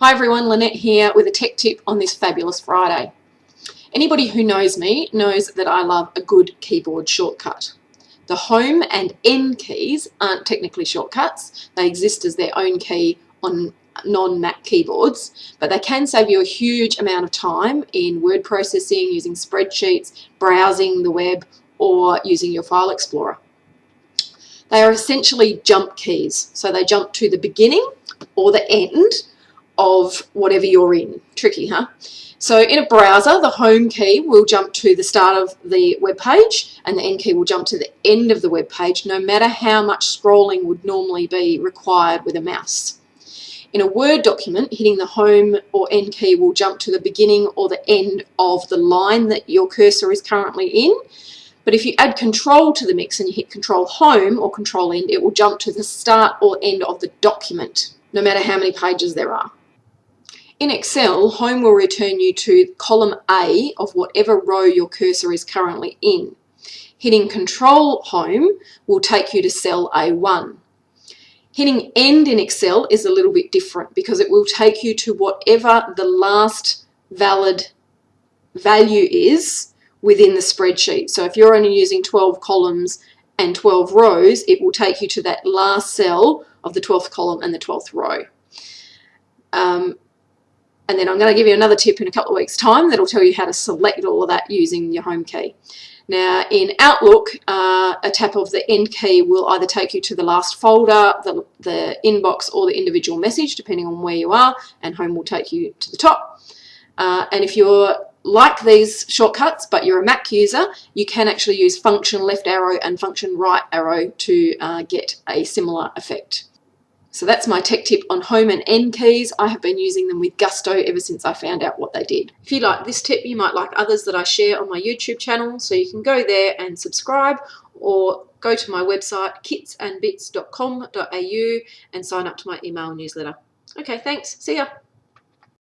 Hi everyone, Lynette here with a tech tip on this fabulous Friday. Anybody who knows me knows that I love a good keyboard shortcut. The home and End keys aren't technically shortcuts, they exist as their own key on non-Mac keyboards, but they can save you a huge amount of time in word processing, using spreadsheets, browsing the web, or using your file explorer. They are essentially jump keys, so they jump to the beginning or the end of whatever you're in. Tricky, huh? So in a browser, the home key will jump to the start of the web page and the end key will jump to the end of the web page, no matter how much scrolling would normally be required with a mouse. In a Word document, hitting the home or end key will jump to the beginning or the end of the line that your cursor is currently in. But if you add control to the mix and you hit control home or control end, it will jump to the start or end of the document, no matter how many pages there are. In Excel, Home will return you to column A of whatever row your cursor is currently in. Hitting Control Home will take you to cell A1. Hitting End in Excel is a little bit different because it will take you to whatever the last valid value is within the spreadsheet. So if you're only using 12 columns and 12 rows, it will take you to that last cell of the 12th column and the 12th row. Um, and then I'm going to give you another tip in a couple of weeks time that'll tell you how to select all of that using your home key. Now in Outlook, uh, a tap of the end key will either take you to the last folder, the, the inbox or the individual message depending on where you are and home will take you to the top. Uh, and if you're like these shortcuts but you're a Mac user, you can actually use function left arrow and function right arrow to uh, get a similar effect. So that's my tech tip on home and end keys. I have been using them with gusto ever since I found out what they did. If you like this tip, you might like others that I share on my YouTube channel. So you can go there and subscribe or go to my website kitsandbits.com.au and sign up to my email newsletter. Okay, thanks. See ya.